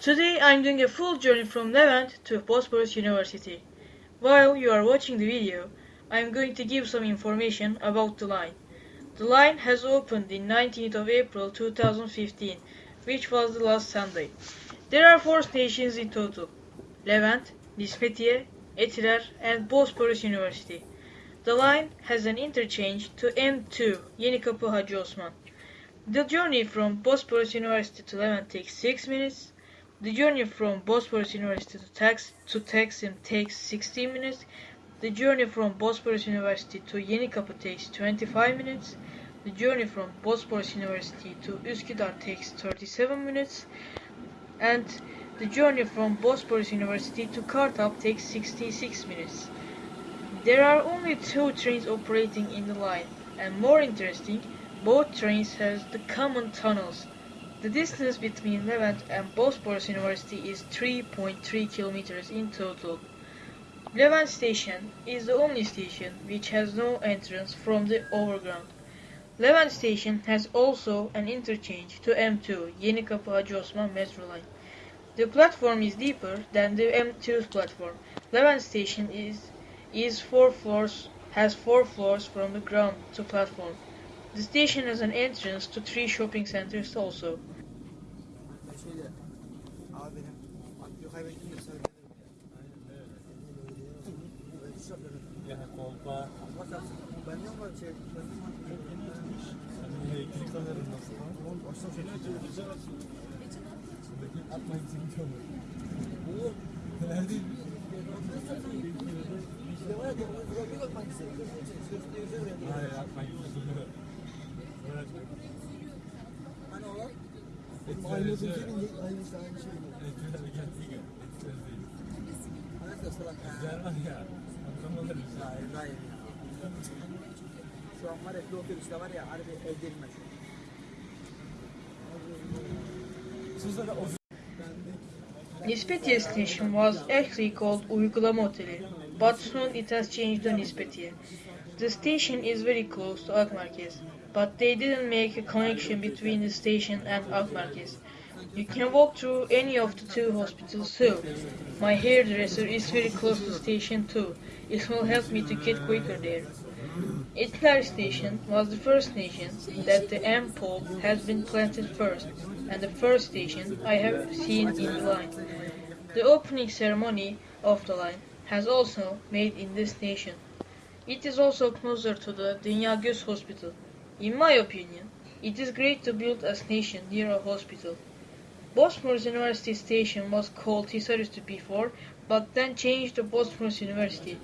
Today I'm doing a full journey from Levent to Bosporus University. While you are watching the video, I'm going to give some information about the line. The line has opened in 19th of April 2015, which was the last Sunday. There are four stations in total. Levent, Nispetiye, Etiler and Bosporus University. The line has an interchange to M2 Yenikapı Hacı Osman. The journey from Bosporus University to Levent takes 6 minutes. The journey from Bosporus University to, Tax to takes 16 minutes. The journey from Bosporus University to Yenikapı takes 25 minutes. The journey from Bosporus University to Üsküdar takes 37 minutes. And the journey from Bosporus University to Kartal takes 66 minutes. There are only two trains operating in the line, and more interesting, both trains have the common tunnels. The distance between Levent and Bosporus University is 3.3 kilometers in total. Levent station is the only station which has no entrance from the overground. Levent station has also an interchange to M2 Yenikapı Hacı Osman metro line. The platform is deeper than the M2 platform. Levent station is is four floors has four floors from the ground to platform. The station has an entrance to three shopping centers also. Evet. Hani olan? Benim aynı şey. Etkiler geldiği gün. Etkiler değil. Hayat da salak. Cerman ya. Anlamaları güzel. Hayır hayır. Şu an var ya bir otobüste var ya harbi evdelme Nispet Yes was actually called Uygulama Oteli, but soon it has changed the Nispetiye. The station is very close to Akmerkez, but they didn't make a connection between the station and Akmerkez. You can walk through any of the two hospitals too. My hairdresser is very close to station too. It will help me to get quicker there. Etiler station was the first station that the M pole has been planted first, and the first station I have seen in the line. The opening ceremony of the line has also made in this station. It is also closer to the Dünya Hospital. In my opinion, it is great to build a station near a hospital. Bosphorus University station was called Hisarüstü before, but then changed to Bosphorus University.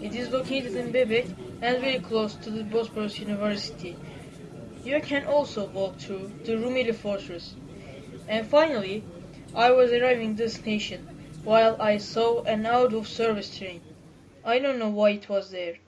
It is located in Bebek and very close to the Bosphorus University. You can also walk through the Rumeli Fortress. And finally, I was arriving this station while I saw an out of service train. I don't know why it was there.